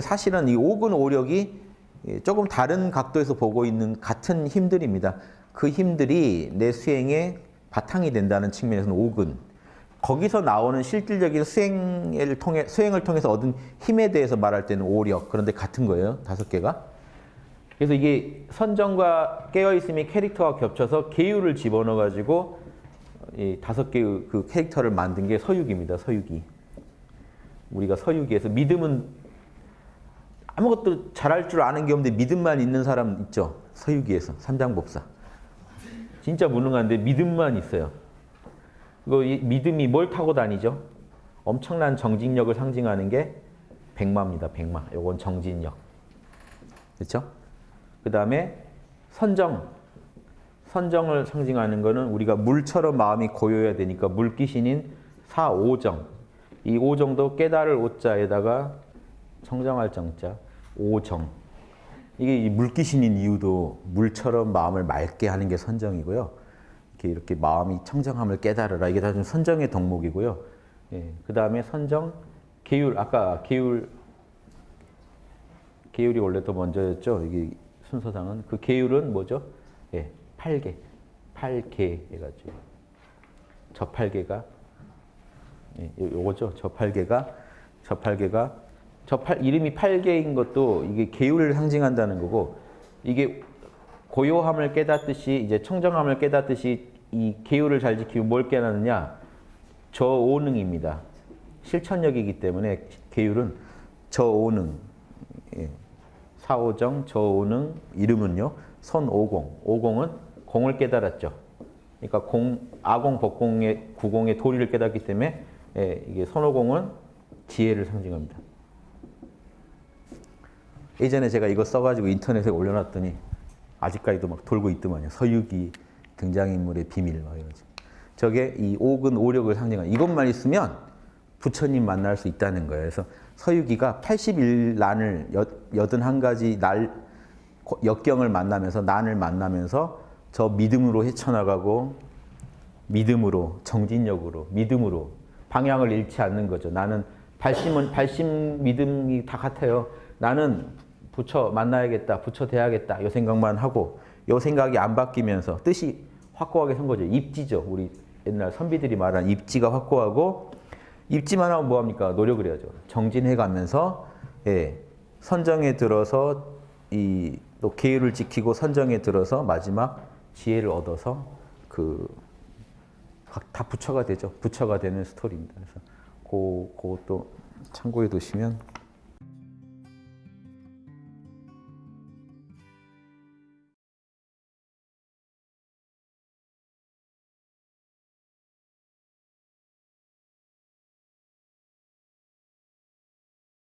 사실은 이 오근 오력이 조금 다른 각도에서 보고 있는 같은 힘들입니다. 그 힘들이 내 수행의 바탕이 된다는 측면에서는 오근. 거기서 나오는 실질적인 수행을 통해 수행을 통해서 얻은 힘에 대해서 말할 때는 오력. 그런데 같은 거예요. 다섯 개가. 그래서 이게 선정과 깨어 있음이 캐릭터가 겹쳐서 계율을 집어넣어 가지고 이 다섯 개의 그 캐릭터를 만든 게 서유기입니다. 서유기. 우리가 서유기에서 믿음은 아무것도 잘할 줄 아는 게 없는데 믿음만 있는 사람 있죠. 서유기에서 삼장법사. 진짜 무능한데 믿음만 있어요. 이거 믿음이 뭘 타고 다니죠? 엄청난 정진력을 상징하는 게 백마입니다. 백마. 요건 정진력. 그렇죠? 그 다음에 선정. 선정을 상징하는 거는 우리가 물처럼 마음이 고요해야 되니까 물귀신인 사오정. 이 오정도 깨달을 오자에다가 청정할 정자, 오정. 이게 물귀신인 이유도 물처럼 마음을 맑게 하는 게 선정이고요. 이렇게 이렇게 마음이 청정함을 깨달으라. 이게 다 좀 선정의 덕목이고요. 예, 그 다음에 선정, 계율. 아까 계율, 계율이 원래 더 먼저였죠. 이게 순서상은 그 계율은 뭐죠? 예, 팔계, 팔계 해가지고 저팔계가 예, 요거죠. 저팔계가 저팔계가 저 팔 이름이 팔계인 것도 이게 계율을 상징한다는 거고 이게 고요함을 깨닫듯이 이제 청정함을 깨닫듯이 이 계율을 잘 지키고 뭘 깨닫느냐 저오능입니다. 실천력이기 때문에 계율은 저오능 예. 사오정 저오능 이름은요 선오공 오공은 공을 깨달았죠. 그러니까 공 아공 법공의 구공의 도리를 깨닫기 때문에 예, 이게 선오공은 지혜를 상징합니다. 예전에 제가 이거 써가지고 인터넷에 올려놨더니 아직까지도 막 돌고 있더만요. 서유기 등장인물의 비밀 막 이러지. 저게 이 오근 오력을 상징하는 이것만 있으면 부처님 만날 수 있다는 거예요. 그래서 서유기가 81난을 81가지 날 역경을 만나면서 난을 만나면서 저 믿음으로 헤쳐나가고 믿음으로 정진력으로 믿음으로 방향을 잃지 않는 거죠. 나는 발심은 발심 믿음이 다 같아요. 나는 부처 만나야겠다, 부처 돼야겠다 이 생각만 하고 이 생각이 안 바뀌면서 뜻이 확고하게 선 거죠. 입지죠. 우리 옛날 선비들이 말한 입지가 확고하고 입지만 하면 뭐합니까? 노력을 해야죠. 정진해 가면서 예, 선정에 들어서 이 또 계율을 지키고 선정에 들어서 마지막 지혜를 얻어서 그 다 부처가 되죠. 부처가 되는 스토리입니다. 그래서 그, 그것도 참고해 두시면